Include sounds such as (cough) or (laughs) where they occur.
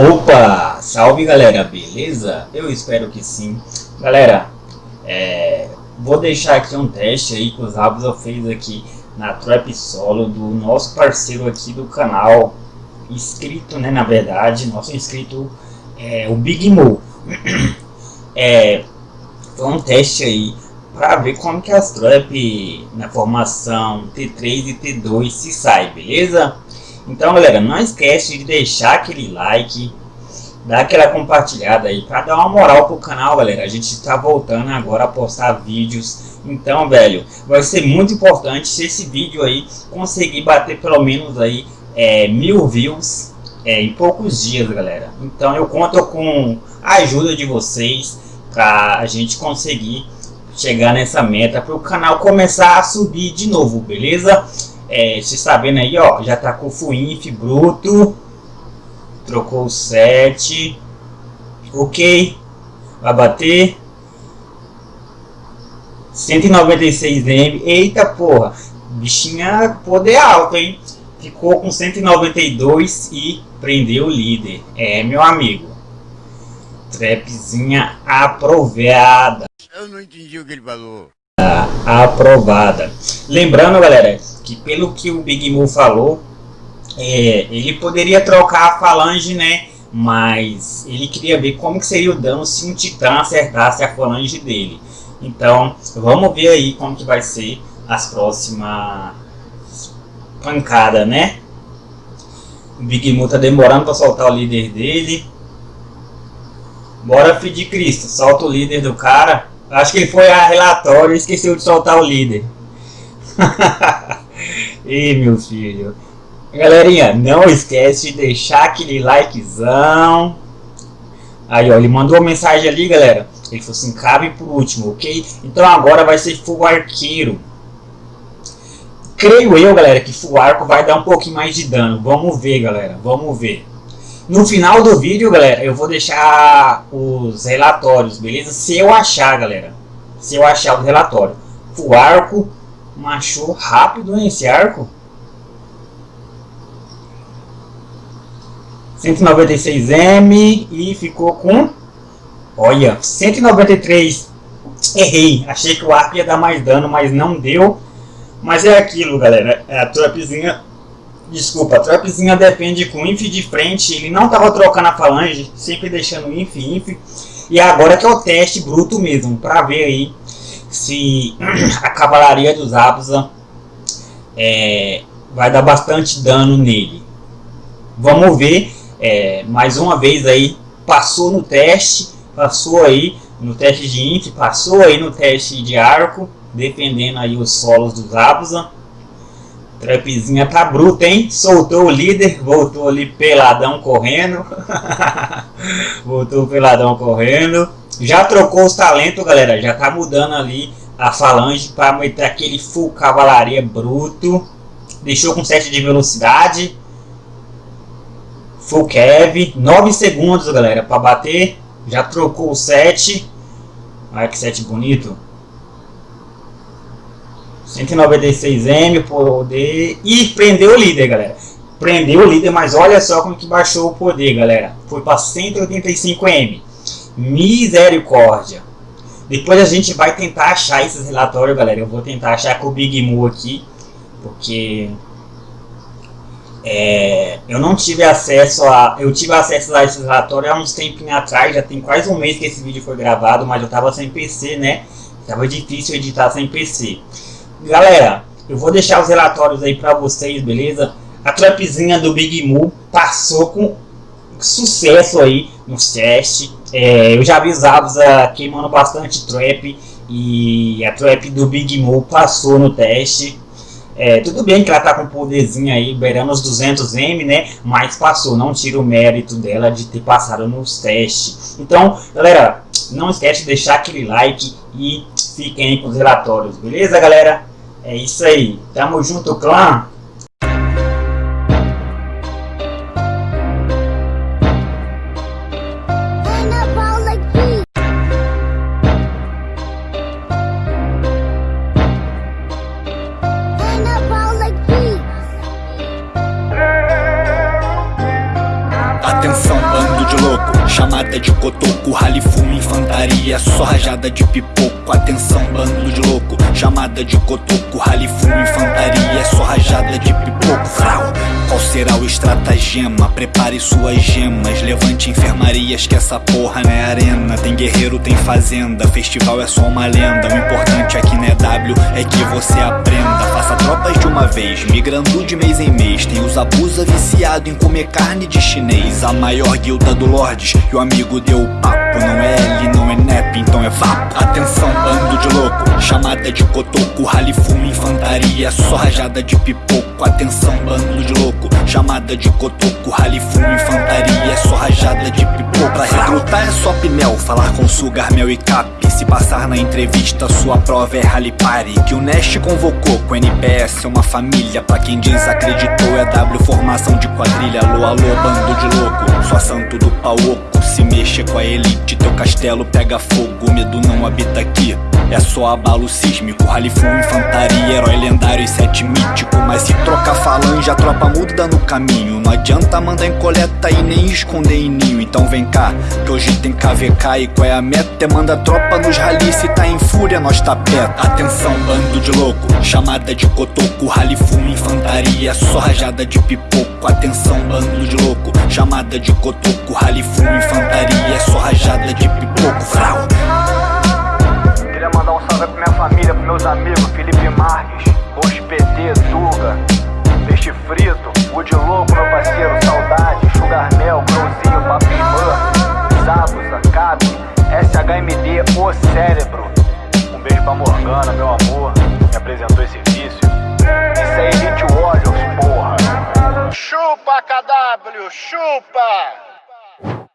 Opa! Salve galera, beleza? Eu espero que sim. Galera, é, vou deixar aqui um teste aí que os Rabos eu fez aqui na Trap Solo do nosso parceiro aqui do canal, inscrito né, na verdade, nosso inscrito é o Big Mo. é, foi um teste aí para ver como que as trap na formação T3 e T2 se sai, beleza? Então galera, não esquece de deixar aquele like, dar aquela compartilhada aí para dar uma moral pro canal galera. A gente está voltando agora a postar vídeos. Então velho, vai ser muito importante se esse vídeo aí conseguir bater pelo menos aí é, mil views é, em poucos dias galera. Então eu conto com a ajuda de vocês para a gente conseguir chegar nessa meta para o canal começar a subir de novo, beleza? É, está vendo aí, ó, já tá com o Fuinf bruto, trocou o 7, ok, vai bater, 196M, eita porra, bichinha poder alto, hein? Ficou com 192 e prendeu o líder, é meu amigo, trapzinha aprovada. Eu não entendi o que ele falou. Aprovada. Lembrando, galera, que pelo que o Big Mo falou, é, ele poderia trocar a falange, né? Mas ele queria ver como que seria o dano se um titã acertasse a falange dele. Então, vamos ver aí como que vai ser as próximas pancadas, né? O Big Mo tá demorando para soltar o líder dele. Bora, de Cristo, solta o líder do cara. Acho que foi a relatório e esqueceu de soltar o líder. (laughs) Ih, meu filho. Galerinha, não esquece de deixar aquele likezão. Aí, ó, ele mandou uma mensagem ali, galera. Ele falou assim, cabe por último, ok? Então agora vai ser full arqueiro. Creio eu, galera, que full arco vai dar um pouquinho mais de dano. Vamos ver, galera. Vamos ver. No final do vídeo, galera, eu vou deixar os relatórios, beleza? Se eu achar, galera. Se eu achar o relatório. O arco machou rápido nesse arco. 196M e ficou com... Olha, 193. Errei. Achei que o arco ia dar mais dano, mas não deu. Mas é aquilo, galera. É a trapzinha Desculpa, a trapzinha depende com inf de frente, ele não estava trocando a falange, sempre deixando inf, inf. E agora que é o teste bruto mesmo, para ver aí se (clears throat) a cavalaria dos Abusa é, vai dar bastante dano nele. Vamos ver, é, mais uma vez aí, passou no teste, passou aí no teste de inf, passou aí no teste de arco, defendendo aí os solos dos Abusa. Trapzinha tá bruta, hein? Soltou o líder, voltou ali peladão correndo. (laughs) voltou peladão correndo. Já trocou os talentos, galera. Já tá mudando ali a falange para meter aquele full cavalaria bruto. Deixou com 7 de velocidade. Full Kev. 9 segundos, galera, para bater. Já trocou o 7. Olha que 7 bonito. 196M, poder. E prendeu o líder, galera. Prendeu o líder, mas olha só como que baixou o poder, galera. Foi para 185M. Misericórdia. Depois a gente vai tentar achar esses relatórios, galera. Eu vou tentar achar com o Big Mu aqui. Porque... É, eu não tive acesso a... Eu tive acesso a esses relatórios há uns tempos atrás. Já tem quase um mês que esse vídeo foi gravado. Mas eu tava sem PC, né? Tava difícil editar sem PC. Galera, eu vou deixar os relatórios aí para vocês, beleza? A trapzinha do Big Mu passou com sucesso aí nos testes. É, eu já vi os Absa queimando bastante trap e a trap do Big Mu passou no teste. É, tudo bem que ela tá com poderzinho aí, beirando os 200M, né? Mas passou, não tira o mérito dela de ter passado nos testes. Então, galera, não esquece de deixar aquele like e fiquem com os relatórios, beleza, galera? É isso aí. Tamo junto, clã. Chamada de cotoco, rally fumo, infantaria, só rajada de pipoco. Atenção, bando de louco, chamada de cotoco, rally fumo, infantaria, só rajada de pipoco. Frau. Qual será o estratagema? Prepare suas gemas, levante enfermarias que essa porra não é arena. Tem guerreiro, tem fazenda, festival é só uma lenda. O importante aqui não é W, é que você aprenda. Faça tropas de uma vez, migrando de mês em mês. Tem os abusa viciado em comer carne de chinês. A maior guilda do Lordes, e o amigo deu o papo. Não é L, não é NEP, então é vapo. Atenção, bando de louco, chamada de cotoco, rally fumo, infantaria, só rajada de pipoco. Atenção, bando de louco, chamada de cotoco, rally fumo, infantaria, só rajada de pipoco. Pra recrutar é só pinel, falar com sugar, mel e cap. Se passar na entrevista, sua prova é rally party. Que o Nest convocou com NPS, é uma família. Pra quem desacreditou, é W formação de quadrilha. Alô, alô, bando de louco, só santo do pau oco. Se mexe com a elite, teu castelo pega fogo. Medo não habita aqui. É só abalo sísmico, rally full, infantaria, herói lendário e sete mítico. Mas se troca falange, a tropa muda no caminho. Não adianta mandar em coleta e nem esconder em ninho. Então vem cá, que hoje tem KVK e qual é a meta? É manda tropa nos rally, se tá em fúria, nós tá perto. Atenção, bando de louco, chamada de cotoco, rally full, infantaria, só rajada de pipoco. Atenção, bando de louco, chamada de cotoco, rally full, infantaria, só rajada de pipoco. Frau. Beijo pra Morgana, meu amor, me apresentou esse vício. Isso é Elite Warriors, porra. Chupa, KW, chupa!